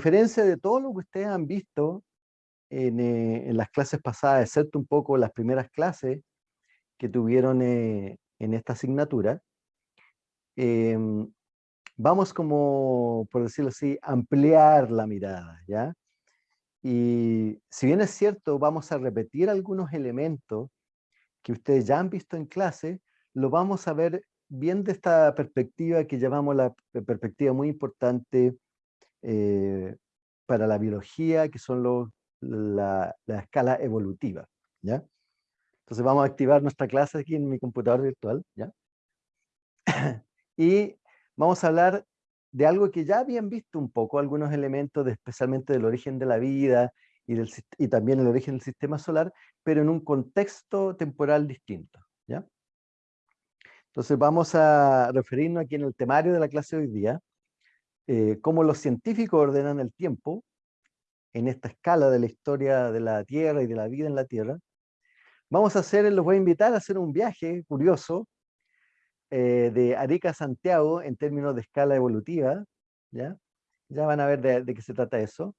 diferencia de todo lo que ustedes han visto en, en las clases pasadas, excepto un poco las primeras clases que tuvieron en esta asignatura, em, vamos como, por decirlo así, ampliar la mirada, ¿ya? Y si bien es cierto, vamos a repetir algunos elementos que ustedes ya han visto en clase, lo vamos a ver bien de esta perspectiva que llamamos la perspectiva muy importante eh, para la biología, que son la, escala evolutiva, ¿ya? Entonces vamos a activar nuestra clase aquí en mi computador virtual, ¿ya? y vamos a hablar de algo que ya habían visto un poco, algunos elementos de, especialmente del origen de la vida y, del, y también el origen del sistema solar, pero en un contexto temporal distinto. ¿ya? Entonces vamos a referirnos aquí en el temario de la clase de hoy día, eh, cómo los científicos ordenan el tiempo en esta escala de la historia de la Tierra y de la vida en la Tierra. Vamos a hacer, los voy a invitar a hacer un viaje curioso eh, de Arica a Santiago en términos de escala evolutiva, ¿ya? Ya van a ver de, qué se trata eso.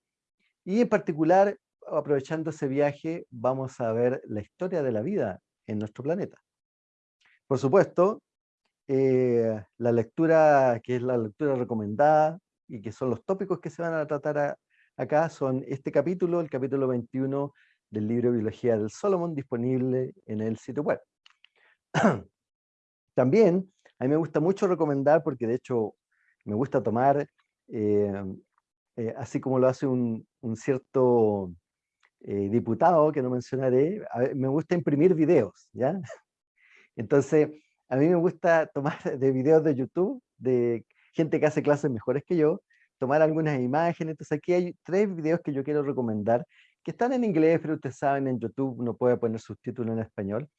Y en particular, aprovechando ese viaje, vamos a ver la historia de la vida en nuestro planeta. Por supuesto, eh, la lectura, que es la lectura recomendada, y que son los tópicos que se van a tratar acá, son este capítulo, el capítulo 21 del libro Biología del Solomon, disponible en el sitio web. También, a mí me gusta mucho recomendar, porque de hecho me gusta tomar, eh, eh, así como lo hace un, cierto diputado, que no mencionaré, me gusta imprimir videos, ¿ya? Entonces, a mí me gusta tomar de videos de YouTube, de gente que hace clases mejores que yo, tomar algunas imágenes, entonces aquí hay tres videos que yo quiero recomendar, que están en inglés, pero ustedes saben, en YouTube uno puede poner subtítulos en español,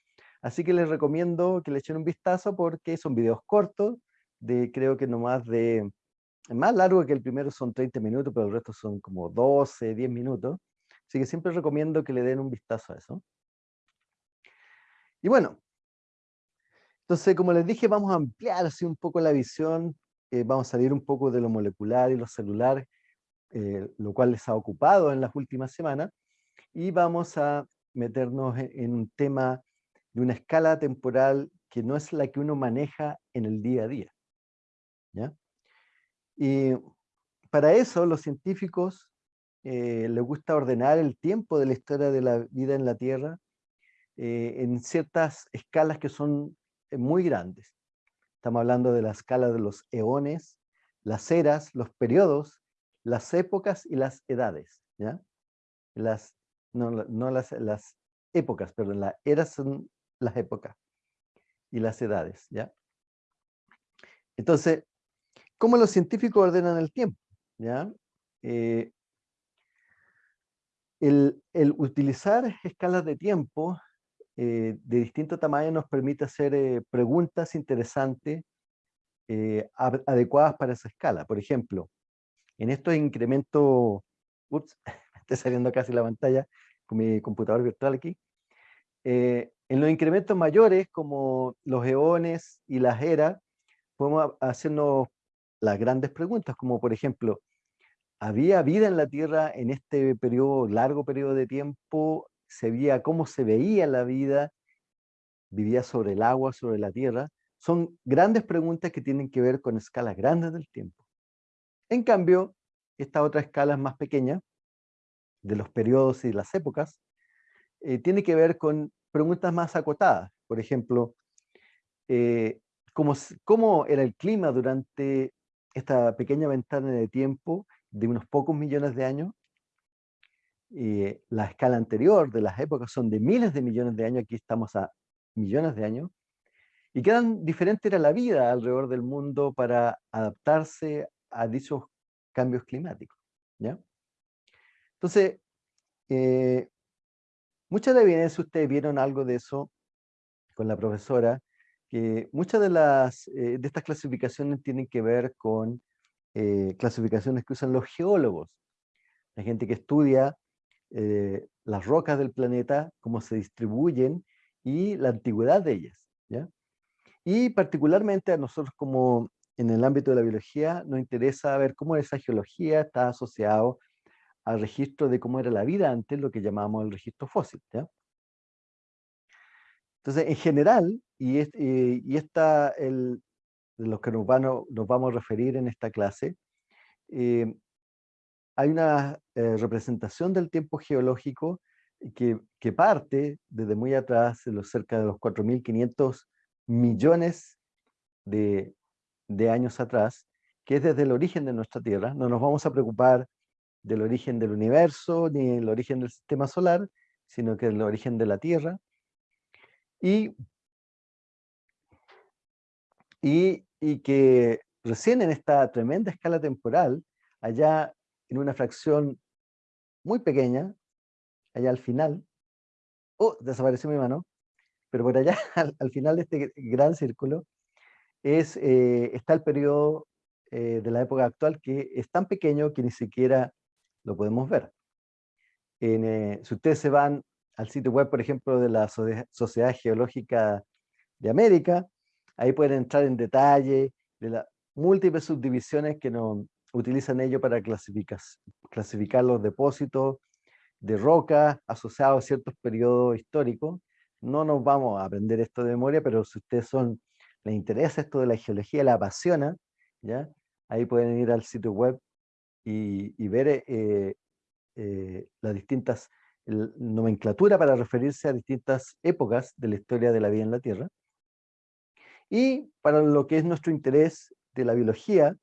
Así que les recomiendo que le echen un vistazo porque son videos cortos, de creo que no más de, más largo que el primero son 30 minutos, pero el resto son como 12, 10 minutos. Así que siempre recomiendo que le den un vistazo a eso. Y bueno, entonces como les dije, vamos a ampliar así un poco la visión, eh, vamos a salir un poco de lo molecular y lo celular, eh, lo cual les ha ocupado en las últimas semanas, y vamos a meternos en un tema de una escala temporal que no es la que uno maneja en el día a día. ¿ya? Y para eso los científicos eh, les gusta ordenar el tiempo de la historia de la vida en la Tierra eh, en ciertas escalas que son muy grandes. Estamos hablando de la escala de los eones, las eras, los periodos, las épocas y las edades. ¿ya? Las, no, no las, las épocas, perdón, las eras son las épocas y las edades, ¿ya? Entonces, ¿cómo los científicos ordenan el tiempo? ¿ya? Eh, el, utilizar escalas de tiempo eh, de distinto tamaño nos permite hacer eh, preguntas interesantes adecuadas para esa escala. Por ejemplo, en estos incrementos, ups, está saliendo casi la pantalla con mi computador virtual aquí, en los incrementos mayores, como los eones y las eras, podemos hacernos las grandes preguntas, como por ejemplo, ¿había vida en la Tierra en este periodo, largo periodo de tiempo? ¿Se veía cómo se veía la vida? ¿Vivía sobre el agua, sobre la Tierra? Son grandes preguntas que tienen que ver con escalas grandes del tiempo. En cambio, esta otra escala más pequeña, de los periodos y las épocas, eh, tiene que ver con preguntas más acotadas. Por ejemplo, eh, ¿cómo, era el clima durante esta pequeña ventana de tiempo de unos pocos millones de años? Eh, la escala anterior de las épocas son de miles de millones de años, aquí estamos a millones de años. ¿Y qué tan diferente era la vida alrededor del mundo para adaptarse a dichos cambios climáticos? ¿ya? Entonces, eh, Muchas de evidencia, ustedes vieron algo de eso con la profesora, que muchas de, las, eh, de estas clasificaciones tienen que ver con eh, clasificaciones que usan los geólogos, la gente que estudia eh, las rocas del planeta, cómo se distribuyen y la antigüedad de ellas. ¿ya? Y particularmente a nosotros como en el ámbito de la biología nos interesa ver cómo esa geología está asociado al registro de cómo era la vida antes, lo que llamamos el registro fósil. Entonces, en general, y, y esta, el, de los que nos, nos vamos a referir en esta clase, eh, hay una eh, representación del tiempo geológico que, parte desde muy atrás, de los cerca de los 4.500 millones de, de años atrás, que es desde el origen de nuestra Tierra. No nos vamos a preocupar del origen del universo, ni el origen del sistema solar, sino que el origen de la Tierra. Y, y, y que recién en esta tremenda escala temporal, allá en una fracción muy pequeña, allá al final, oh, desapareció mi mano, pero por allá, al, final de este gran círculo, es, eh, está el periodo eh, de la época actual que es tan pequeño que ni siquiera lo podemos ver. Eh, si ustedes se van al sitio web, por ejemplo, de la Sociedad Geológica de América, ahí pueden entrar en detalle de las múltiples subdivisiones que nos utilizan ellos para clasificar, los depósitos de roca asociados a ciertos periodos históricos. No nos vamos a aprender esto de memoria, pero si ustedes son, les interesa esto de la geología, la apasiona, ¿ya? ahí pueden ir al sitio web y, ver eh, eh, las distintas nomenclatura para referirse a distintas épocas de la historia de la vida en la Tierra. Y para lo que es nuestro interés de la biología,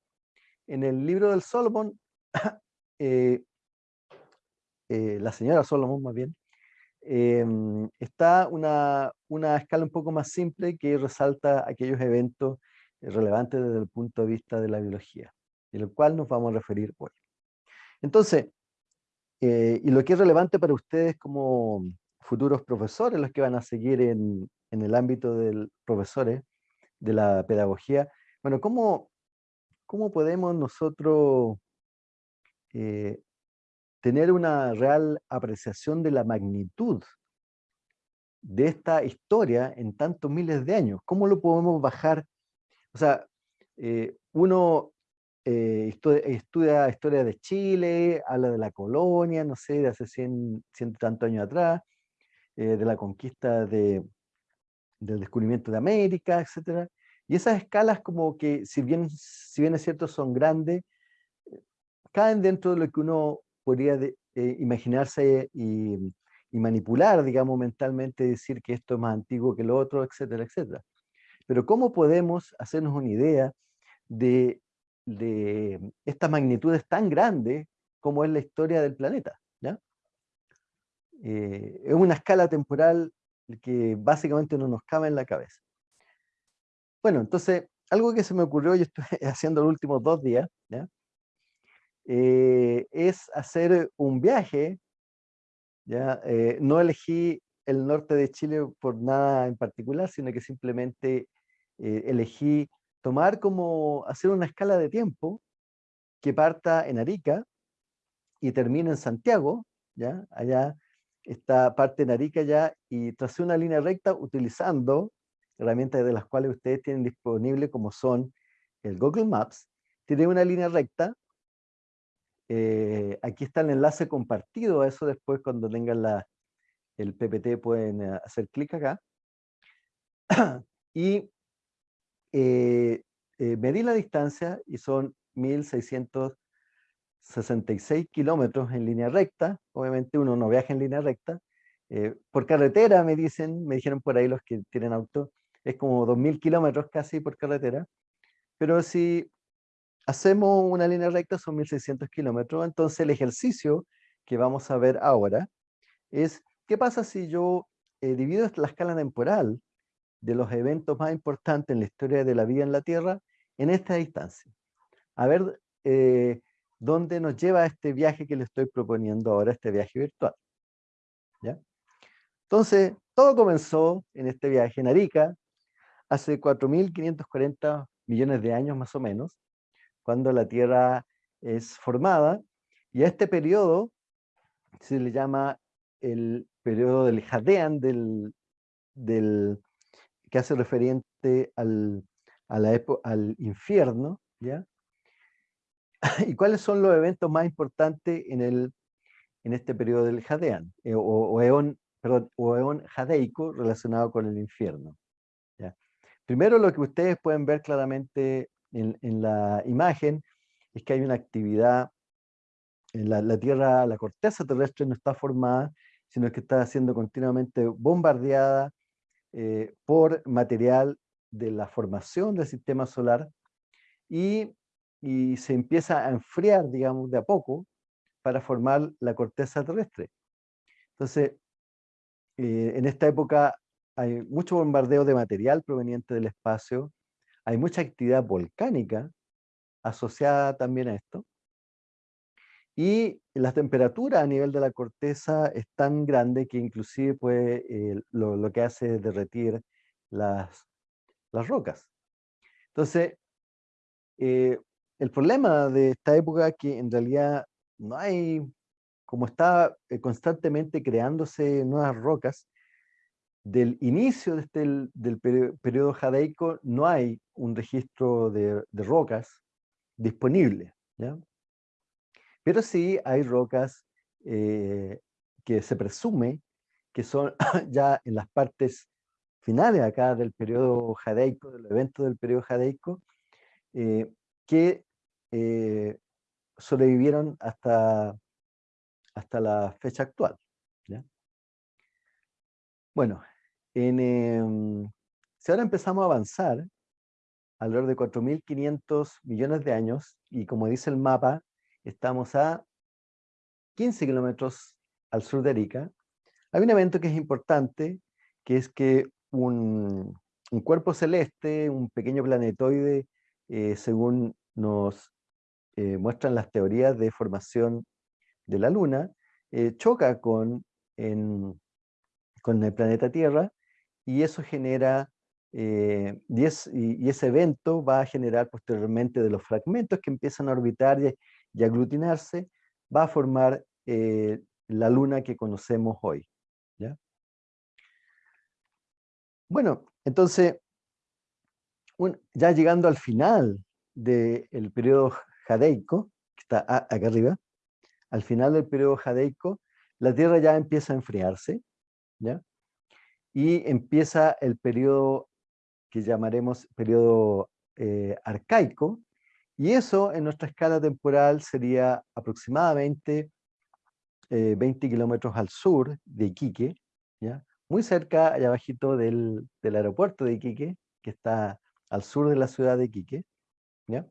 en el libro del Solomon, eh, la señora Solomon más bien, em, está una, una, escala un poco más simple que resalta aquellos eventos relevantes desde el punto de vista de la biología de lo cual nos vamos a referir hoy. Entonces, eh, y lo que es relevante para ustedes como futuros profesores, los que van a seguir en, el ámbito del profesores de la pedagogía, bueno, ¿cómo, cómo podemos nosotros eh, tener una real apreciación de la magnitud de esta historia en tantos miles de años? ¿Cómo lo podemos bajar? O sea, eh, uno eh, estudia, historia de Chile, habla de la colonia, no sé, de hace 100, ciento tantos años atrás, eh, de la conquista de, del descubrimiento de América, etc. Y esas escalas como que, si bien, si bien es cierto, son grandes, caen dentro de lo que uno podría eh, imaginarse y, manipular, digamos, mentalmente, decir que esto es más antiguo que lo otro, etcétera, etcétera. Pero ¿cómo podemos hacernos una idea de de estas magnitudes tan grandes como es la historia del planeta. ¿ya? Eh, es una escala temporal que básicamente no nos cabe en la cabeza. Bueno, entonces, algo que se me ocurrió, y estoy haciendo los últimos dos días, ¿ya? Eh, es hacer un viaje, ¿ya? Eh, no elegí el norte de Chile por nada en particular, sino que simplemente elegí tomar como hacer una escala de tiempo que parta en Arica y termine en Santiago, ¿ya? Allá está parte en Arica ya, y trazar una línea recta utilizando herramientas de las cuales ustedes tienen disponible como son el Google Maps, tiene una línea recta, eh, aquí está el enlace compartido eso después cuando tengan la, el PPT pueden eh, hacer clic acá, y eh, medí la distancia y son 1666 kilómetros en línea recta. Obviamente uno no viaja en línea recta. Por carretera me dicen, me dijeron por ahí los que tienen auto, es como 2000 kilómetros casi por carretera. Pero si hacemos una línea recta son 1600 kilómetros, entonces el ejercicio que vamos a ver ahora es, ¿qué pasa si yo divido la escala temporal de los eventos más importantes en la historia de la vida en la Tierra en esta distancia. A ver eh, dónde nos lleva este viaje que le estoy proponiendo ahora, este viaje virtual. ¿Ya? Entonces, todo comenzó en este viaje en Arica, hace 4.540 millones de años más o menos, cuando la Tierra es formada, y a este periodo se le llama el periodo del Jadean, del, del, que hace referente al, al infierno, ¿ya? ¿Y cuáles son los eventos más importantes en, el, en este periodo del Jadean, eh, o, o, eón, perdón, o eón jadeico relacionado con el infierno? Primero lo que ustedes pueden ver claramente en, la imagen es que hay una actividad en la, Tierra, la corteza terrestre no está formada, sino que está siendo continuamente bombardeada eh, por material de la formación del sistema solar y, y, se empieza a enfriar, digamos, de a poco para formar la corteza terrestre. Entonces, eh, en esta época hay mucho bombardeo de material proveniente del espacio, hay mucha actividad volcánica asociada también a esto, y la temperatura a nivel de la corteza es tan grande que inclusive puede, eh, lo, lo, que hace es derretir las, las rocas. Entonces, eh, el problema de esta época es que en realidad no hay, como está eh, constantemente creándose nuevas rocas, del inicio de este, del periodo jadeico no hay un registro de, rocas disponible. ¿ya? Pero sí hay rocas eh, que se presume que son ya en las partes finales acá del periodo jadeico, del evento del periodo jadeico, eh, que eh, sobrevivieron hasta, hasta la fecha actual. Bueno, em, si ahora empezamos a avanzar, alrededor de 4.500 millones de años, y como dice el mapa, estamos a 15 kilómetros al sur de Arica, hay un evento que es importante, que es que un, cuerpo celeste, un pequeño planetoide, eh, según nos eh, muestran las teorías de formación de la Luna, eh, choca con, con el planeta Tierra y eso genera, y, ese evento va a generar posteriormente de los fragmentos que empiezan a orbitar y, y aglutinarse, va a formar la Luna que conocemos hoy. ¿ya? Bueno, entonces, ya llegando al final del periodo jadeico, que está acá arriba, al final del periodo jadeico, la Tierra ya empieza a enfriarse, ¿ya? Y empieza el periodo que llamaremos periodo eh, arcaico, y eso en nuestra escala temporal sería aproximadamente 20 eh, kilómetros al sur de Iquique, ¿ya? muy cerca, allá abajito del, del, aeropuerto de Iquique, que está al sur de la ciudad de Iquique, ¿ya?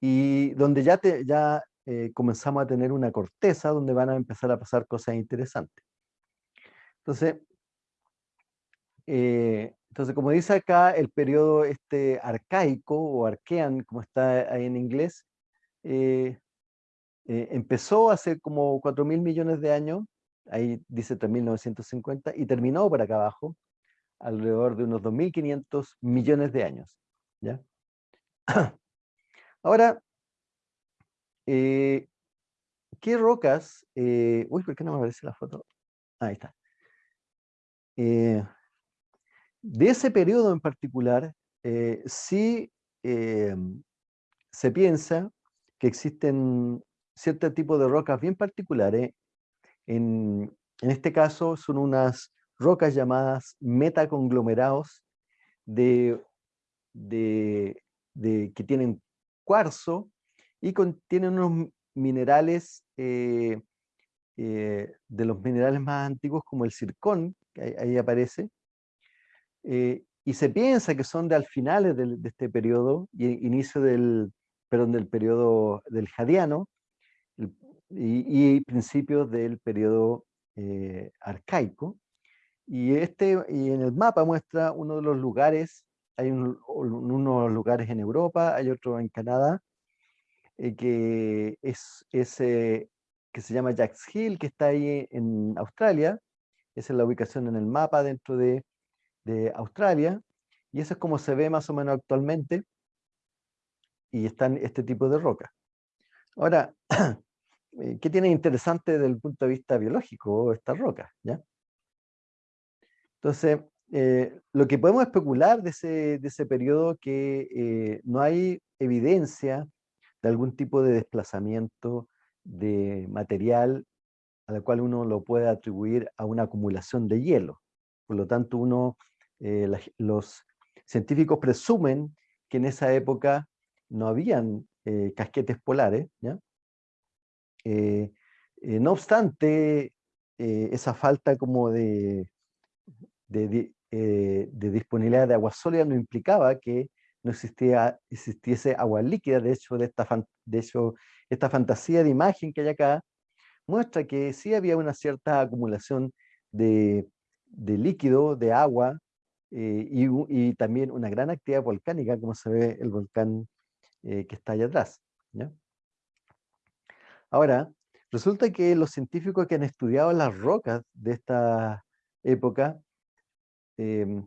y donde ya, te, ya eh, comenzamos a tener una corteza donde van a empezar a pasar cosas interesantes. Entonces, eh, entonces como dice acá, el periodo este arcaico o arquean, como está ahí en inglés, eh, empezó hace como 4 mil millones de años ahí dice 3.950, y terminó por acá abajo, alrededor de unos 2.500 millones de años. ¿ya? Ahora, eh, ¿qué rocas? Eh, uy, ¿por qué no me aparece la foto? Ahí está. Eh, de ese periodo en particular, sí se piensa que existen cierto tipo de rocas bien particulares. En, este caso son unas rocas llamadas metaconglomerados de, de, que tienen cuarzo y contienen unos minerales eh, eh, de los minerales más antiguos como el circón, que ahí, aparece, eh, y se piensa que son de al finales de, este periodo, y inicio del, perdón, del periodo del Jadiano, y, principios del periodo eh, arcaico. Y, este, y en el mapa muestra uno de los lugares, hay unos lugares en Europa, hay otro en Canadá, eh, que es ese que se llama Jacks Hill, que está ahí en Australia, esa es la ubicación en el mapa dentro de, de Australia, y eso es como se ve más o menos actualmente, y están este tipo de rocas. Ahora, Eh, ¿qué tiene interesante desde el punto de vista biológico estas rocas? Entonces, eh, lo que podemos especular de ese, de ese que eh, no hay evidencia de algún tipo de desplazamiento de material a cual uno lo puede atribuir a una acumulación de hielo. Por lo tanto, uno, eh, los científicos presumen que en esa época no habían casquetes polares. no obstante, esa falta como de, eh, disponibilidad de agua sólida no implicaba que no existía, existiese agua líquida. De hecho, de esta, de hecho, esta fantasía de imagen que hay acá muestra que sí había una cierta acumulación de, de líquido, de agua, eh, y, también una gran actividad volcánica, como se ve el volcán eh, que está allá atrás. Ahora, resulta que los científicos que han estudiado las rocas de esta época Em,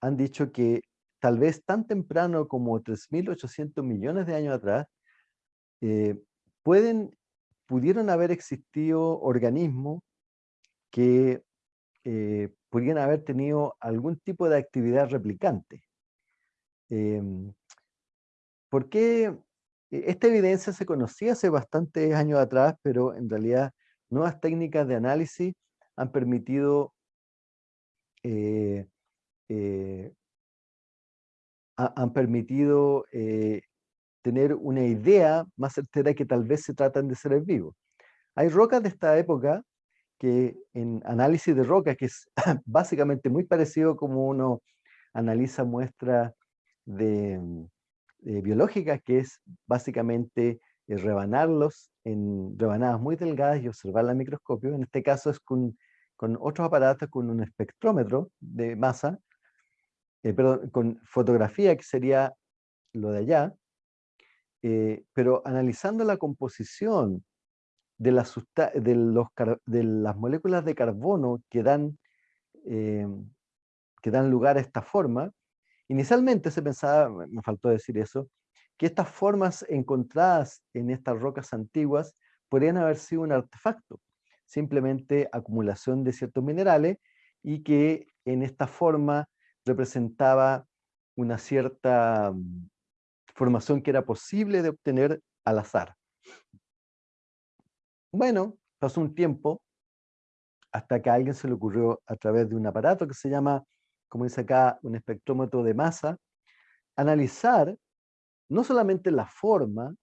han dicho que tal vez tan temprano como 3.800 millones de años atrás, eh, pueden, pudieron haber existido organismos que eh, pudieran haber tenido algún tipo de actividad replicante. Em, ¿Por qué? E, esta evidencia se conocía hace bastantes años atrás, pero en realidad nuevas técnicas de análisis han permitido eh, eh, han permitido eh, tener una idea más certera que tal vez se tratan de seres vivos. Hay rocas de esta época que en análisis de rocas, que es básicamente muy parecido como uno analiza muestras de, biológicas, que es básicamente rebanarlos en rebanadas muy delgadas y observar al microscopio. En este caso es con, con otros aparatos, con un espectrómetro de masa, eh, perdón, con fotografía, que sería lo de allá, eh, pero analizando la composición de, de, los, de, las moléculas de carbono que dan, eh, que dan lugar a esta forma, inicialmente se pensaba, me faltó decir eso, que estas formas encontradas en estas rocas antiguas podrían haber sido un artefacto, simplemente acumulación de ciertos minerales y que en esta forma representaba una cierta mm, formación que era posible de obtener al azar. Bueno, pasó un tiempo hasta que a alguien se le ocurrió a través de un aparato que se llama, como dice acá, un espectrómetro de masa, analizar no solamente la forma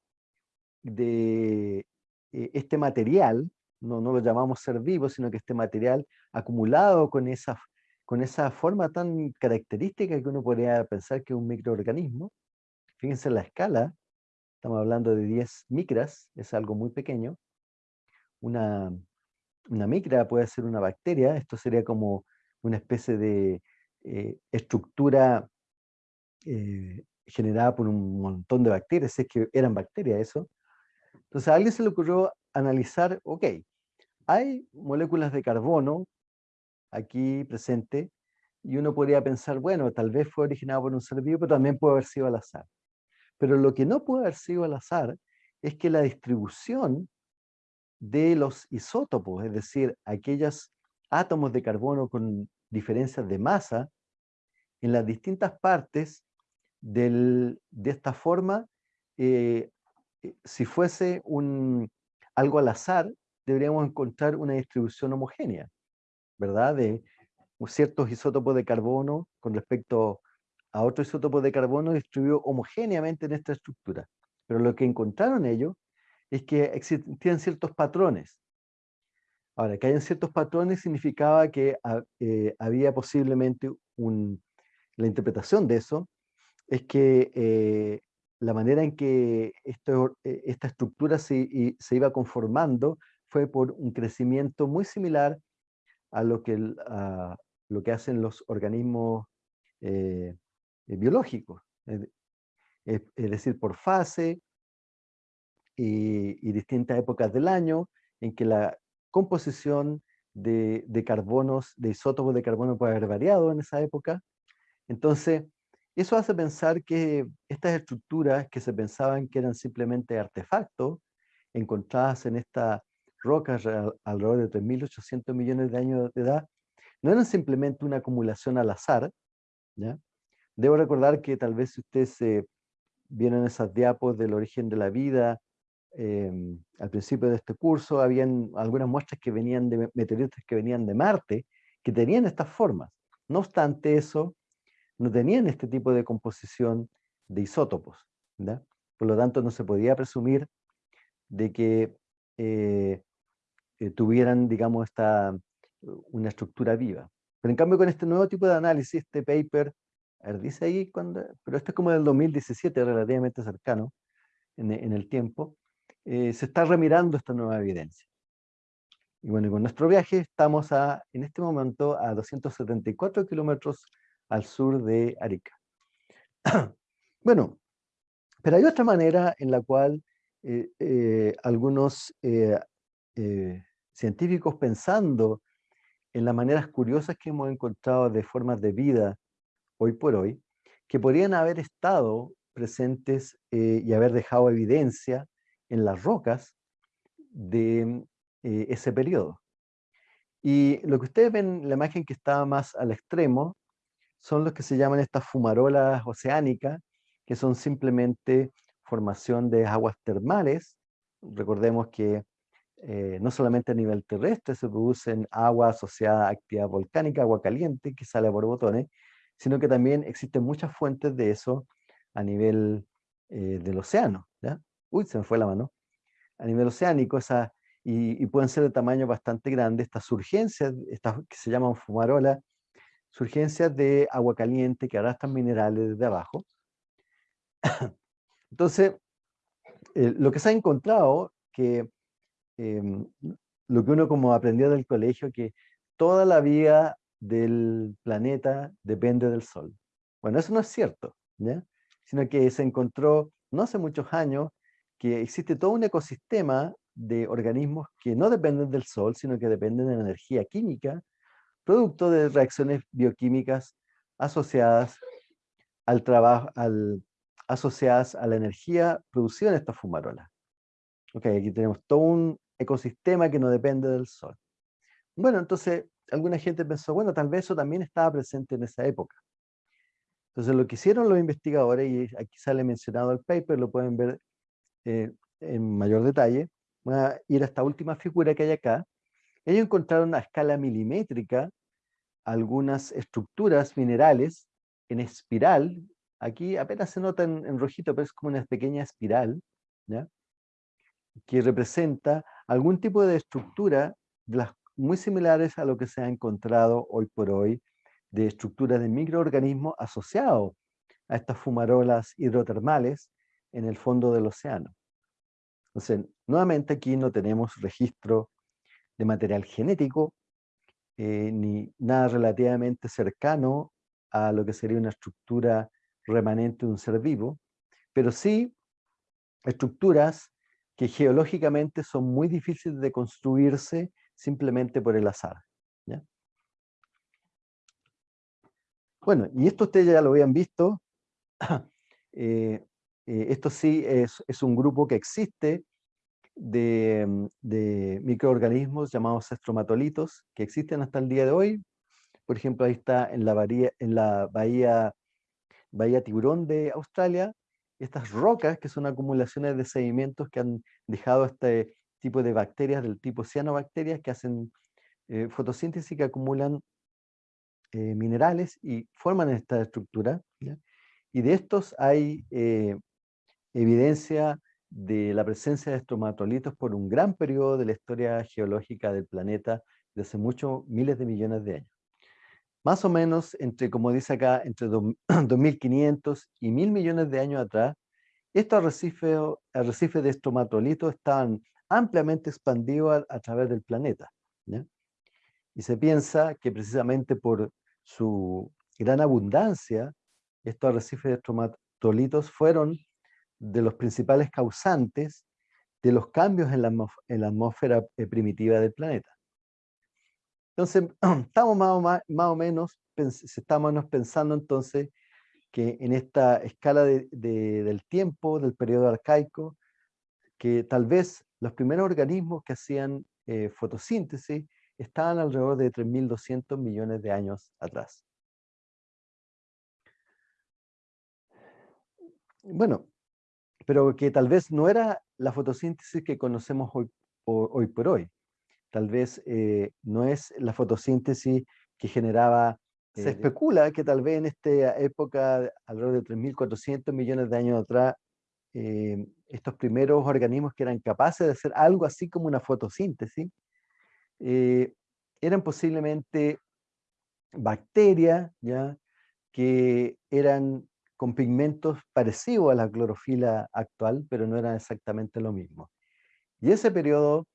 de eh, este material, no, no lo llamamos ser vivo, sino que este material acumulado con esa con esa forma tan característica que uno podría pensar que es un microorganismo. Fíjense la escala, estamos hablando de 10 micras, es algo muy pequeño. Una, una micra puede ser una bacteria, esto sería como una especie de eh, estructura eh, generada por un montón de bacterias, es que eran bacterias eso. Entonces a alguien se le ocurrió analizar, ok, hay moléculas de carbono aquí presente, y uno podría pensar, bueno, tal vez fue originado por un ser vivo, pero también puede haber sido al azar. Pero lo que no puede haber sido al azar es que la distribución de los isótopos, es decir, aquellos átomos de carbono con diferencias de masa, en las distintas partes de esta forma, eh, eh, si fuese un, algo al azar, deberíamos encontrar una distribución homogénea. ¿verdad? De ciertos isótopos de carbono con respecto a otros isótopos de carbono distribuidos homogéneamente en esta estructura. Pero lo que encontraron ellos es que existían ciertos patrones. Ahora, que hayan ciertos patrones significaba que eh, había posiblemente un... La interpretación de eso es que eh, la manera en que eh, esta estructura se, se iba conformando fue por un crecimiento muy similar a lo que, lo que hacen los organismos biológicos, es, decir, por fase y, distintas épocas del año en que la composición de, de, carbonos, de isótopos de carbono puede haber variado en esa época. Entonces, eso hace pensar que estas estructuras que se pensaban que eran simplemente artefactos encontradas en esta rocas alrededor de 3.800 millones de años de edad, no eran simplemente una acumulación al azar. ¿ya? Debo recordar que tal vez si ustedes se vieron esas diapos del origen de la vida, em, al principio de este curso habían algunas muestras que venían de meteoritos que venían de Marte, que tenían estas formas. No obstante eso, no tenían este tipo de composición de isótopos. Por lo tanto, no se podía presumir de que eh, eh, tuvieran, digamos, esta, una estructura viva. Pero en cambio con este nuevo tipo de análisis, este paper, a ver, dice ahí, cuando, pero este es como del 2017, relativamente cercano en, en el tiempo, eh, se está remirando esta nueva evidencia. Y bueno, con nuestro viaje estamos a, en este momento a 274 kilómetros al sur de Arica. bueno, pero hay otra manera en la cual eh, eh, algunos científicos pensando en las maneras curiosas que hemos encontrado de formas de vida hoy por hoy, que podrían haber estado presentes y haber dejado evidencia en las rocas de eh, ese periodo. Y lo que ustedes ven, la imagen que está más al extremo, son los que se llaman estas fumarolas oceánicas, que son simplemente formación de aguas termales. Recordemos que eh, no solamente a nivel terrestre se producen agua asociada a actividad volcánica, agua caliente que sale por botones, sino que también existen muchas fuentes de eso a nivel eh, del océano. Uy, se me fue la mano. A nivel oceánico, esa, y, pueden ser de tamaño bastante grande, estas surgencias, estas que se llaman fumarolas, surgencias de agua caliente que arrastran minerales desde abajo. Entonces, eh, lo que se ha encontrado que Em, lo que uno como aprendió del colegio, que toda la vida del planeta depende del Sol. Bueno, eso no es cierto, ¿ya? sino que se encontró no hace muchos años que existe todo un ecosistema de organismos que no dependen del Sol, sino que dependen de la energía química, producto de reacciones bioquímicas asociadas al trabajo, asociadas a la energía producida en estas fumarolas. Ok, aquí tenemos todo un ecosistema que no depende del sol. Bueno, entonces alguna gente pensó, bueno, tal vez eso también estaba presente en esa época. Entonces lo que hicieron los investigadores, y aquí sale mencionado el paper, lo pueden ver eh, en mayor detalle, voy a ir a esta última figura que hay acá. Ellos encontraron a escala milimétrica algunas estructuras minerales en espiral, aquí apenas se nota en, en rojito, pero es como una pequeña espiral, ¿ya? que representa algún tipo de estructura muy similares a lo que se ha encontrado hoy por hoy de estructuras de microorganismos asociados a estas fumarolas hidrotermales en el fondo del océano. Entonces, nuevamente aquí no tenemos registro de material genético, eh, ni nada relativamente cercano a lo que sería una estructura remanente de un ser vivo, pero sí estructuras que geológicamente son muy difíciles de construirse simplemente por el azar. Bueno, y esto ustedes ya lo habían visto. Eh, eh, esto sí es, un grupo que existe de, mm, de, microorganismos llamados estromatolitos, que existen hasta el día de hoy. Por ejemplo, ahí está en la, bahía, en la bahía, bahía Tiburón de Australia, estas rocas, que son acumulaciones de sedimentos que han dejado este tipo de bacterias del tipo cianobacterias que hacen eh, fotosíntesis que acumulan eh, minerales y forman esta estructura. Y de estos hay eh, evidencia de la presencia de estromatolitos por un gran periodo de la historia geológica del planeta de hace muchos miles de millones de años. Más o menos, entre, como dice acá, entre 2.500 y 1.000 millones de años atrás, estos arrecifes, de estromatolitos estaban ampliamente expandidos a, través del planeta. Y se piensa que precisamente por su gran abundancia, estos arrecifes de estromatolitos fueron de los principales causantes de los cambios en la, atmósfera eh, primitiva del planeta. Entonces, estamos más o, menos, estamos pensando entonces que en esta escala del tiempo, del periodo arcaico, que tal vez los primeros organismos que hacían eh, fotosíntesis estaban alrededor de 3.200 millones de años atrás. Bueno, pero que tal vez no era la fotosíntesis que conocemos hoy, hoy por hoy. Tal vez eh, no es la fotosíntesis que generaba, se eh, especula que tal vez en esta época, alrededor de 3.400 millones de años atrás, eh, estos primeros organismos que eran capaces de hacer algo así como una fotosíntesis, eran posiblemente bacterias, ¿ya? que eran con pigmentos parecidos a la clorofila actual, pero no eran exactamente lo mismo. Y ese periodo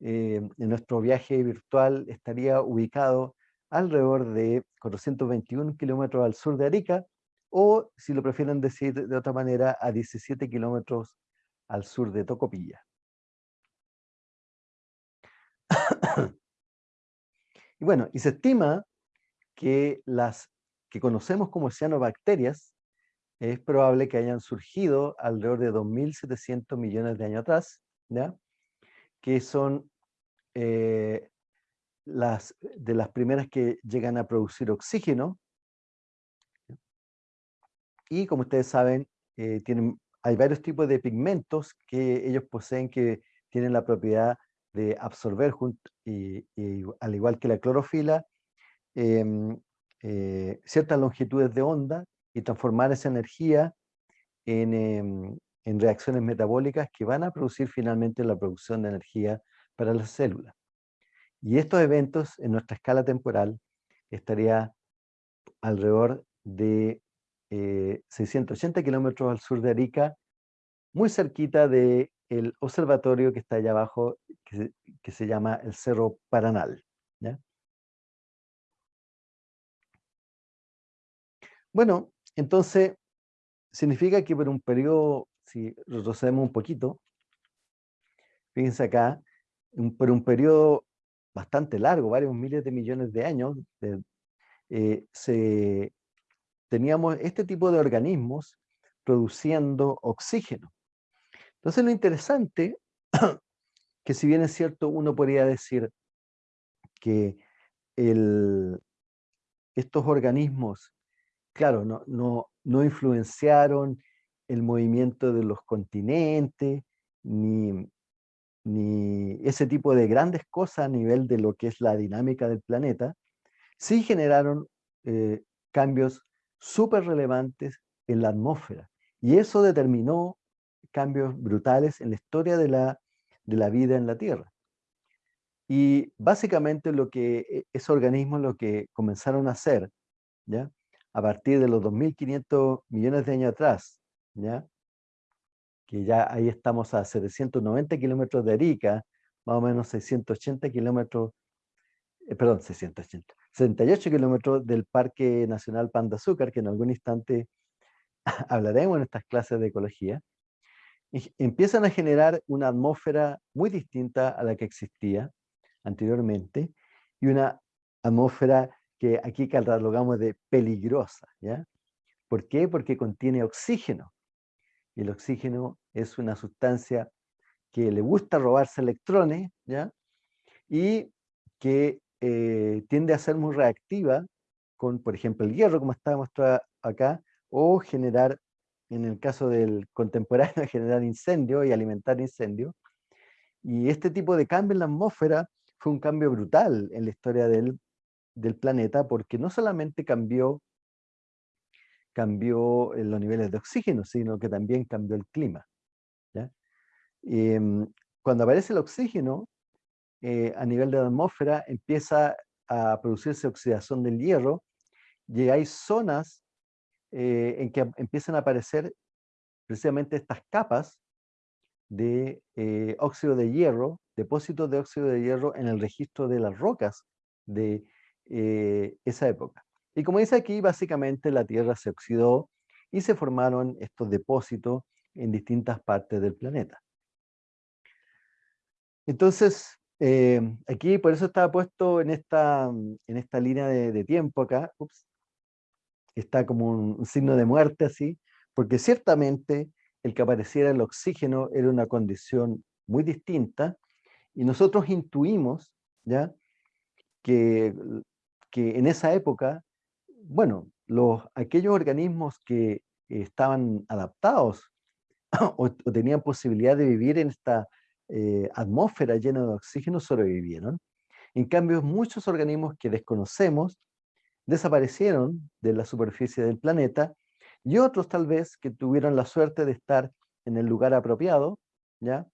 eh, en nuestro viaje virtual estaría ubicado alrededor de 421 kilómetros al sur de Arica, o si lo prefieren decir de otra manera, a 17 kilómetros al sur de Tocopilla. y bueno, y se estima que las que conocemos como cianobacterias es probable que hayan surgido alrededor de 2.700 millones de años atrás, que son eh, las, de las primeras que llegan a producir oxígeno. Y como ustedes saben, eh, tienen, hay varios tipos de pigmentos que ellos poseen que tienen la propiedad de absorber, al igual que la clorofila, em, eh, ciertas longitudes de onda y transformar esa energía em, en, reacciones metabólicas que van a producir finalmente la producción de energía para las células. Y estos eventos en nuestra escala temporal estaría alrededor de 680 eh, kilómetros al sur de Arica, muy cerquita del el observatorio que está allá abajo, que se, llama el Cerro Paranal. Bueno, entonces, significa que por un periodo, si retrocedemos un poquito, fíjense acá, por un periodo bastante largo, varios miles de millones de años, eh, se, teníamos este tipo de organismos produciendo oxígeno. Entonces lo interesante, que si bien es cierto, uno podría decir que estos organismos claro, no, no, no influenciaron el movimiento de los continentes, ni, ni ese tipo de grandes cosas a nivel de lo que es la dinámica del planeta, sí generaron eh, cambios súper relevantes en la atmósfera. Y eso determinó cambios brutales en la historia de la, de la vida en la Tierra. Y básicamente lo que e, esos organismos lo que comenzaron a hacer, ¿ya? A partir de los 2.500 millones de años atrás, ¿ya? que ya ahí estamos a 790 kilómetros de Arica, más o menos 680 kilómetros, eh, perdón, 680, 68 kilómetros del Parque Nacional Panda Azúcar, que en algún instante hablaremos en estas clases de ecología, empiezan a generar una atmósfera muy distinta a la que existía anteriormente, y una atmósfera que aquí catalogamos de peligrosa, ¿ya? ¿Por qué? Porque contiene oxígeno. El oxígeno es una sustancia que le gusta robarse electrones, ¿ya? Y que eh, tiende a ser muy reactiva con, por ejemplo, el hierro, como está demostrado acá, o generar, en el caso del contemporáneo, generar incendio y alimentar incendio. Y este tipo de cambio en la atmósfera fue un cambio brutal en la historia del del planeta porque no solamente cambió, cambió eh, los niveles de oxígeno, sino que también cambió el clima. Em, cuando aparece el oxígeno, eh, a nivel de la atmósfera empieza a producirse oxidación del hierro y hay zonas eh, en que empiezan a aparecer precisamente estas capas de óxido de hierro, depósitos de óxido de hierro en el registro de las rocas de eh, esa época. Y como dice aquí, básicamente la Tierra se oxidó y se formaron estos depósitos en distintas partes del planeta. Entonces, eh, aquí por eso estaba puesto en esta, en esta línea de, tiempo acá, está como un, signo de muerte así, porque ciertamente el que apareciera el oxígeno era una condición muy distinta y nosotros intuimos, ¿ya? que, que en esa época, bueno, los, aquellos organismos que estaban adaptados o, tenían posibilidad de vivir en esta eh, atmósfera llena de oxígeno sobrevivieron. En cambio, muchos organismos que desconocemos desaparecieron de la superficie del planeta y otros tal vez que tuvieron la suerte de estar en el lugar apropiado, ¿ya?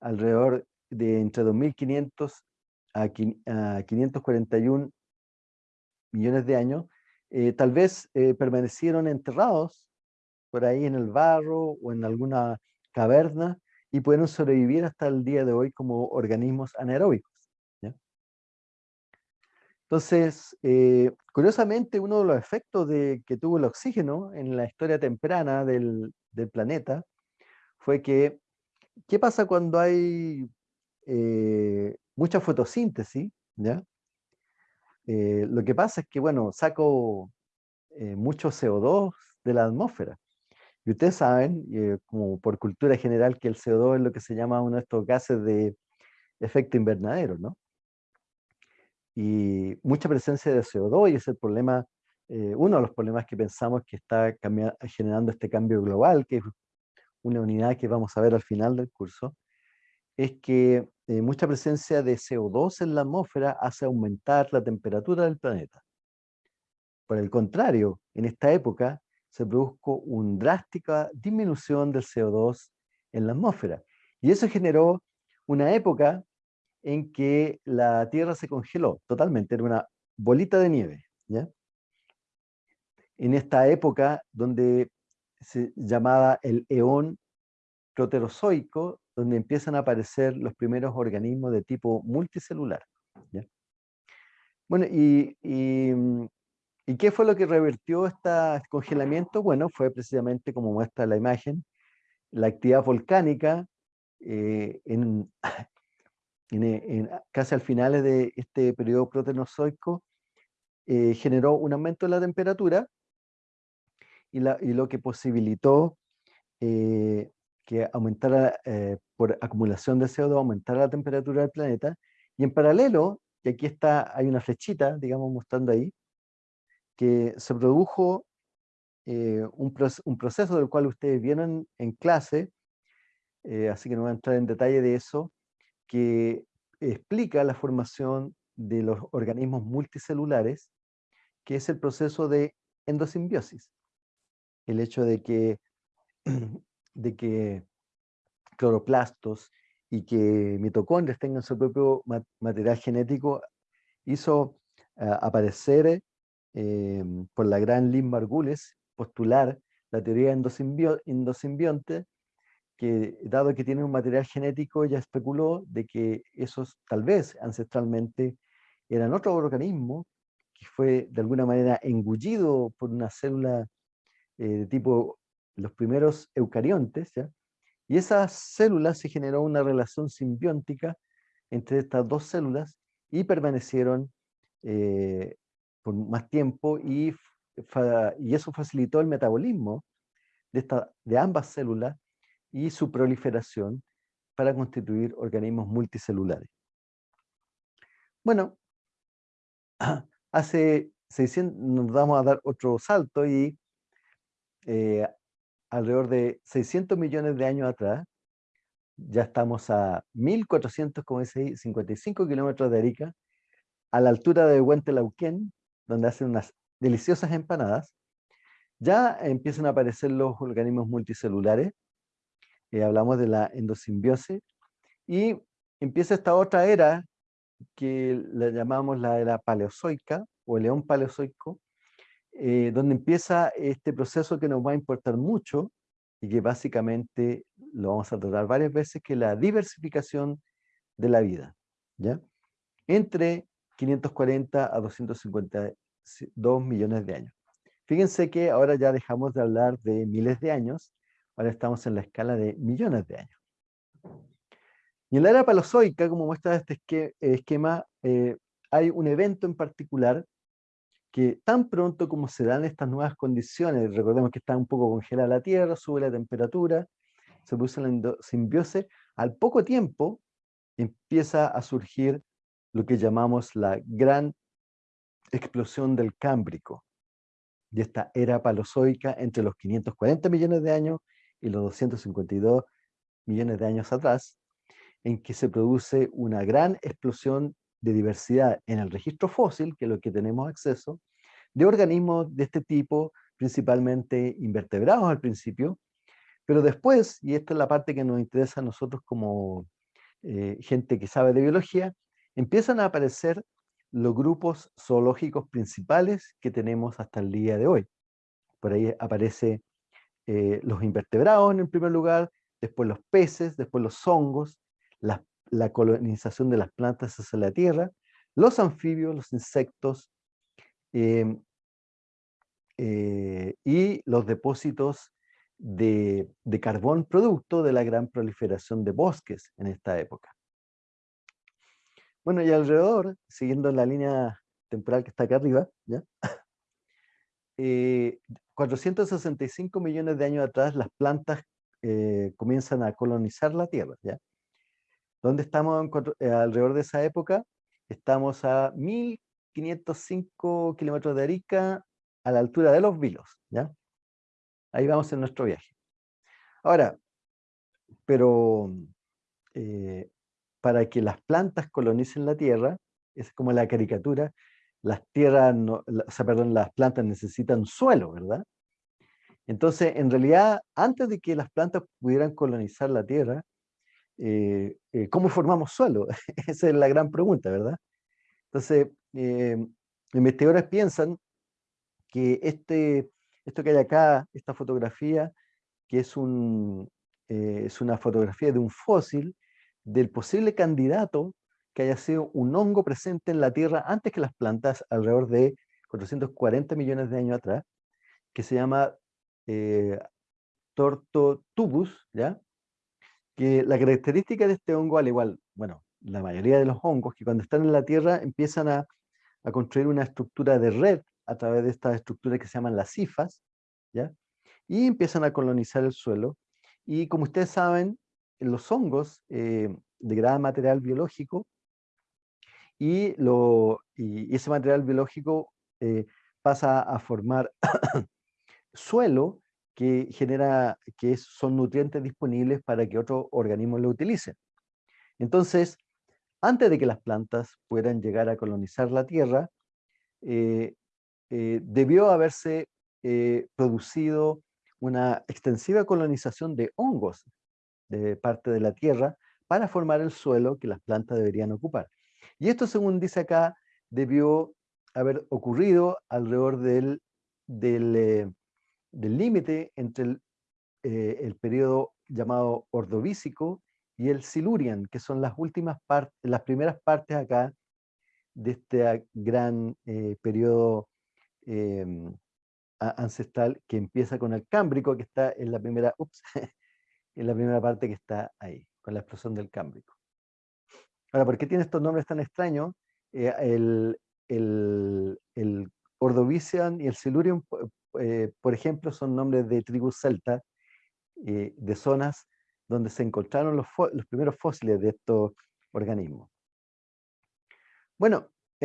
alrededor de entre 2.500 a 541 millones de años, eh, tal vez eh, permanecieron enterrados por ahí en el barro o en alguna caverna y pudieron sobrevivir hasta el día de hoy como organismos anaeróbicos. Entonces, eh, curiosamente, uno de los efectos de, que tuvo el oxígeno en la historia temprana del, planeta fue que, ¿qué pasa cuando hay mucha fotosíntesis? Eh, lo que pasa es que, bueno, saco mucho CO2 de la atmósfera. Y ustedes saben, como por cultura general, que el CO2 es lo que se llama uno de estos gases de efecto invernadero, ¿no? y mucha presencia de CO2 y es el problema, eh, uno de los problemas que pensamos que está generando este cambio global, que es una unidad que vamos a ver al final del curso, es que eh, mucha presencia de CO2 en la atmósfera hace aumentar la temperatura del planeta. Por el contrario, en esta época se produjo una drástica disminución del CO2 en la atmósfera. Y eso generó una época en que la Tierra se congeló totalmente, era una bolita de nieve. En esta época donde se llamaba el eón proterozoico, donde empiezan a aparecer los primeros organismos de tipo multicelular. Bueno, y, y, qué fue lo que revertió este congelamiento? Bueno, fue precisamente como muestra la imagen, la actividad volcánica eh, en, en, casi al final de este periodo protenozoico, eh, generó un aumento de la temperatura y, lo que posibilitó eh, que aumentara, eh, por acumulación de CO2, aumentara la temperatura del planeta. Y en paralelo, y aquí está, hay una flechita, digamos, mostrando ahí, que se produjo un, un, proceso del cual ustedes vieron en clase, así que no voy a entrar en detalle de eso, que explica la formación de los organismos multicelulares, que es el proceso de endosimbiosis. El hecho de que, de que cloroplastos y que mitocondrias tengan su propio material genético hizo ah, aparecer em, por la gran Lynn Margules postular la teoría endosimbionte que dado que tiene un material genético, ella especuló de que esos tal vez ancestralmente eran otro organismo que fue de alguna manera engullido por una célula eh, de tipo los primeros eucariontes, ¿ya? y esa célula se generó una relación simbiótica entre estas dos células y permanecieron eh, por más tiempo y, y eso facilitó el metabolismo de, esta, de ambas células y su proliferación para constituir organismos multicelulares. Bueno, hace 600, nos vamos a dar otro salto y eh, alrededor de 600 millones de años atrás, ya estamos a 1455 kilómetros de Arica, a la altura de Huentelauquén, donde hacen unas deliciosas empanadas, ya empiezan a aparecer los organismos multicelulares, eh, hablamos de la endosimbiosis, y empieza esta otra era que la llamamos la era paleozoica o el león paleozoico, eh, donde empieza este proceso que nos va a importar mucho y que básicamente lo vamos a tratar varias veces, que la diversificación de la vida, ¿ya? Entre 540 a 252 millones de años. Fíjense que ahora ya dejamos de hablar de miles de años Ahora estamos en la escala de millones de años. Y en la era paleozoica, como muestra este esquema, eh, hay un evento en particular que tan pronto como se dan estas nuevas condiciones, recordemos que está un poco congelada la Tierra, sube la temperatura, se produce la simbiosis, al poco tiempo empieza a surgir lo que llamamos la gran explosión del Cámbrico, de esta era palozoica entre los 540 millones de años y los 252 millones de años atrás, en que se produce una gran explosión de diversidad en el registro fósil, que es lo que tenemos acceso, de organismos de este tipo, principalmente invertebrados al principio, pero después, y esta es la parte que nos interesa a nosotros como eh, gente que sabe de biología, empiezan a aparecer los grupos zoológicos principales que tenemos hasta el día de hoy. Por ahí aparece eh, los invertebrados en el primer lugar, después los peces, después los hongos, la, colonización de las plantas hacia la tierra, los anfibios, los insectos em, eh, y los depósitos de, carbón producto de la gran proliferación de bosques en esta época. Bueno, y alrededor, siguiendo la línea temporal que está acá arriba, ¿ya? 465 eh, millones de años atrás las plantas eh, comienzan a colonizar la Tierra. ¿ya? ¿Dónde estamos eh, alrededor de esa época? Estamos a 1505 kilómetros de Arica, a la altura de los Vilos. ¿ya? Ahí vamos en nuestro viaje. Ahora, pero para que las plantas colonicen la tierra, es como la caricatura, las tierras, o sea, perdón, las plantas necesitan suelo, ¿verdad? Entonces, en realidad, antes de que las plantas pudieran colonizar la tierra, eh, eh, ¿cómo formamos suelo? Esa es la gran pregunta, ¿verdad? Entonces, eh, investigadores piensan que este, esto que hay acá, esta fotografía, que es, un, es una fotografía de un fósil, del posible candidato que haya sido un hongo presente en la Tierra antes que las plantas, alrededor de 440 millones de años atrás, que se llama eh, Tortotubus, ¿ya? Que la característica de este hongo, al igual, bueno, la mayoría de los hongos, que cuando están en la Tierra empiezan a, construir una estructura de red a través de estas estructuras que se llaman las cifas, ¿ya? y empiezan a colonizar el suelo. Y como ustedes saben, los hongos eh, degradan material biológico y, lo, y ese material biológico eh, pasa a formar suelo que genera, que son nutrientes disponibles para que otros organismos lo utilicen. Entonces, antes de que las plantas puedan llegar a colonizar la Tierra, eh, debió haberse producido una extensiva colonización de hongos de parte de la tierra para formar el suelo que las plantas deberían ocupar. Y esto, según dice acá, debió haber ocurrido alrededor del eh, límite entre el, eh, periodo llamado Ordovícico y el Silurian, que son las últimas partes, las primeras partes acá de este gran eh, periodo em, ancestral que empieza con el Cámbrico, que está en la primera, en la primera parte que está ahí, con la explosión del Cámbrico. Ahora, ¿por qué tiene estos nombres tan extraños? Eh, el, el, el, Ordovician y el Silurium, eh, por ejemplo, son nombres de tribus celta, eh, de zonas donde se encontraron los, primeros fósiles de estos organismos. Bueno,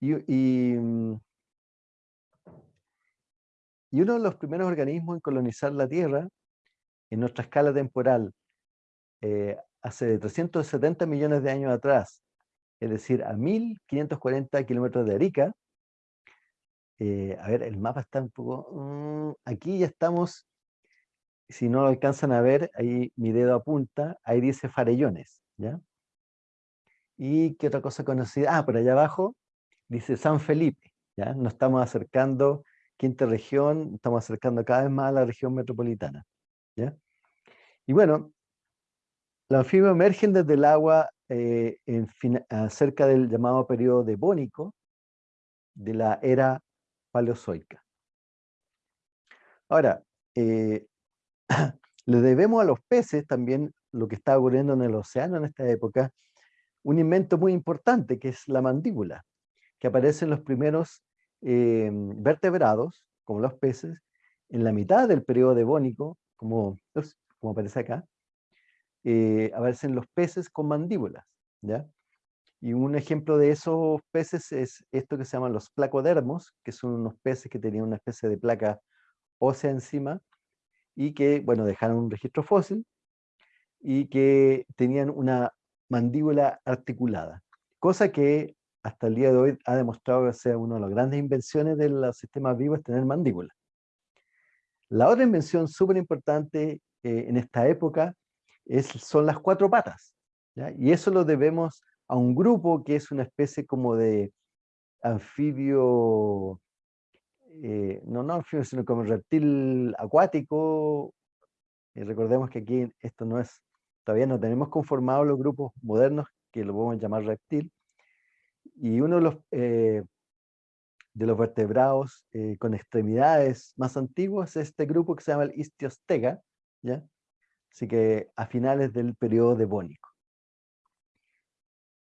y, y mm, y uno de los primeros organismos en colonizar la Tierra, en nuestra escala temporal, eh, hace 370 millones de años atrás, es decir, a 1540 kilómetros de Arica, eh, a ver, el mapa está un poco... Mm, aquí ya estamos, si no lo alcanzan a ver, ahí mi dedo apunta, ahí dice Farellones, ¿ya? ¿Y qué otra cosa conocida? Ah, por allá abajo dice San Felipe, ¿ya? Nos estamos acercando quinta región, estamos acercando cada vez más a la región metropolitana. ¿ya? Y bueno, los anfibios emergen desde el agua eh, cerca del llamado periodo devónico de la era paleozoica. Ahora, eh, le debemos a los peces también lo que está ocurriendo en el océano en esta época, un invento muy importante que es la mandíbula, que aparece en los primeros eh, vertebrados, como los peces, en la mitad del periodo devónico, como, como aparece acá, eh, aparecen los peces con mandíbulas, ¿ya? Y un ejemplo de esos peces es esto que se llaman los placodermos, que son unos peces que tenían una especie de placa ósea encima y que, bueno, dejaron un registro fósil y que tenían una mandíbula articulada, cosa que hasta el día de hoy ha demostrado que sea una de las grandes invenciones de los sistemas vivos, tener mandíbula. La otra invención súper importante eh, en esta época es, son las cuatro patas, y eso lo debemos a un grupo que es una especie como de anfibio, eh, no, no anfibio, sino como reptil acuático. Y recordemos que aquí esto no es, todavía no tenemos conformados los grupos modernos que lo podemos llamar reptil. Y uno de los, eh, de los vertebrados eh, con extremidades más antiguos es este grupo que se llama el Istiostega, ¿ya? Así que a finales del periodo devónico.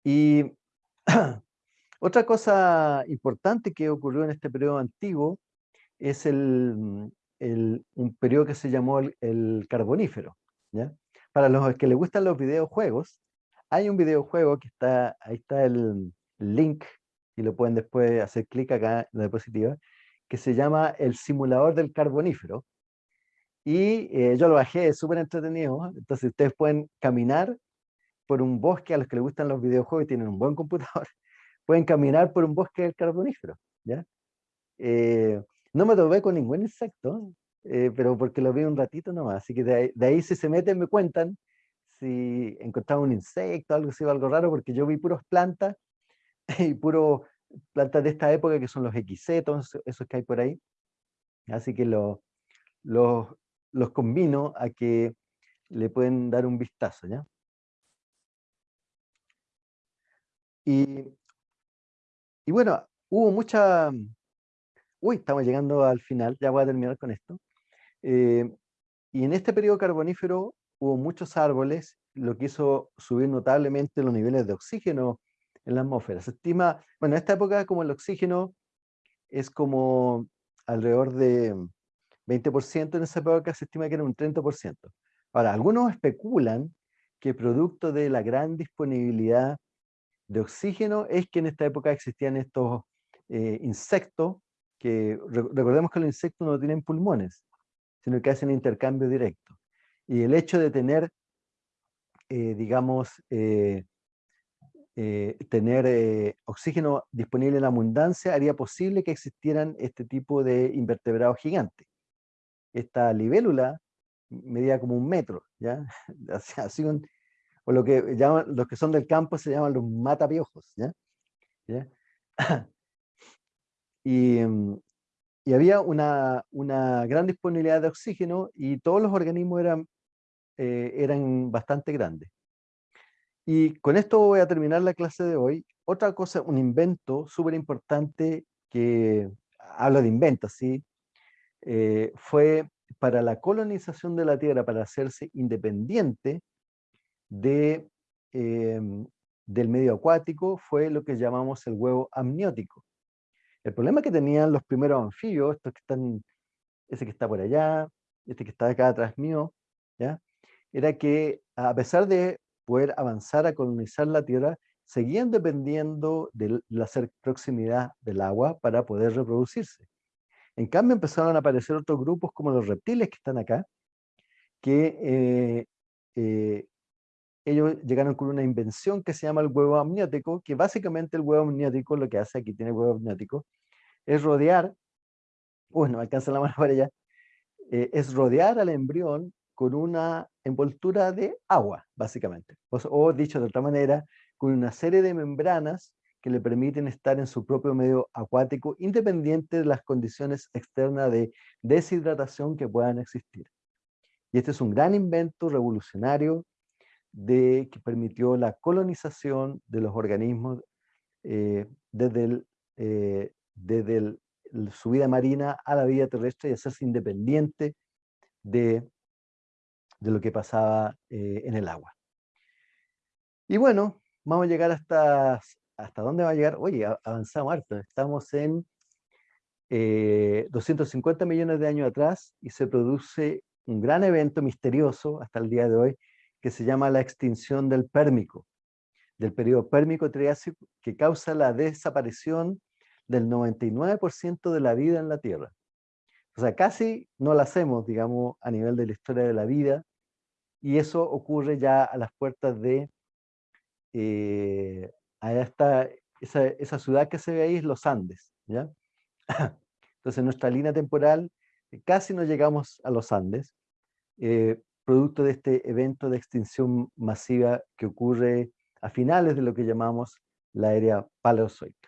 Y otra cosa importante que ocurrió en este periodo antiguo es el, un periodo que se llamó el, carbonífero. ¿ya? Para los que les gustan los videojuegos, hay un videojuego que está, ahí está el link, y lo pueden después hacer clic acá en la diapositiva, que se llama el simulador del carbonífero. Y eh, yo lo bajé, es súper entretenido. Entonces ustedes pueden caminar por un bosque, a los que les gustan los videojuegos y tienen un buen computador, pueden caminar por un bosque del carbonífero, ¿ya? Eh, no me topé con ningún insecto, eh, pero porque lo vi un ratito nomás, así que de ahí, si se meten me cuentan si encontraban un insecto, algo así, algo raro, porque yo vi puros plantas y puros plantas de esta época que son los equisetos, esos que hay por ahí. Así que los combino a que le pueden dar un vistazo, ¿ya? Y, bueno, hubo mucha... Uy, estamos llegando al final, ya voy a terminar con esto. Eh, y en este periodo carbonífero hubo muchos árboles, lo que hizo subir notablemente los niveles de oxígeno en la atmósfera. Se estima, bueno, en esta época como el oxígeno es como alrededor de 20%, en esa época se estima que era un 30%. Ahora, algunos especulan que producto de la gran disponibilidad de oxígeno es que en esta época existían estos eh, insectos, que recordemos que los insectos no tienen pulmones, sino que hacen intercambio directo. Y el hecho de tener, eh, digamos, eh, tener oxígeno disponible en abundancia haría posible que existieran este tipo de invertebrados gigantes. Esta libélula medía como un metro, ¿ya? Así un, o lo que llaman, los que son del campo se llaman los matapiojos, ¿ya? Mm, y, había una, una, gran disponibilidad de oxígeno y todos los organismos eran, eh, eran bastante grandes. Y con esto voy a terminar la clase de hoy. Otra cosa, un invento súper importante que habla de inventos, ¿sí? Eh, fue para la colonización de la Tierra, para hacerse independiente, de, em, del medio acuático fue lo que llamamos el huevo amniótico. El problema que tenían los primeros anfibios, estos que están, ese que está por allá, este que está acá atrás mío, era que a pesar de poder avanzar a colonizar la Tierra, seguían dependiendo de la proximidad del agua para poder reproducirse. En cambio empezaron a aparecer otros grupos como los reptiles que están acá, que eh, eh, ellos llegaron con una invención que se llama el huevo amniótico, que básicamente el huevo amniótico, lo que hace aquí tiene huevo amniótico, es rodear, uy, no alcanza la mano para allá, eh, es rodear al embrión con una envoltura de agua, básicamente. O, dicho de otra manera, con una serie de membranas que le permiten estar en su propio medio acuático, independiente de las condiciones externas de deshidratación que puedan existir. Y este es un gran invento revolucionario de, que permitió la colonización de los organismos eh, desde, eh, desde su vida marina a la vida terrestre y hacerse independiente de, de lo que pasaba eh, en el agua. Y bueno, vamos a llegar hasta, ¿hasta dónde va a llegar? Oye, avanzamos harto, estamos en 250 millones de años atrás y se produce un gran evento misterioso hasta el día de hoy, que se llama la extinción del pérmico, del periodo pérmico triásico, que causa la desaparición del 99% de la vida en la Tierra. O sea, casi no la hacemos, digamos, a nivel de la historia de la vida, y eso ocurre ya a las puertas de eh, esta, esa, esa, ciudad que se ve ahí es los Andes. ¿ya? Entonces nuestra línea temporal eh, casi no llegamos a los Andes, eh, producto de este evento de extinción masiva que ocurre a finales de lo que llamamos la era paleozoica.